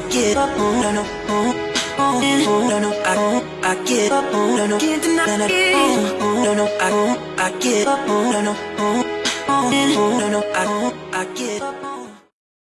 no, no, I oh, I oh, no, no, no, I oh, I get up, no, no, can't deny it, no, no, I oh, I get up, no, no, no, no, I oh, I get up.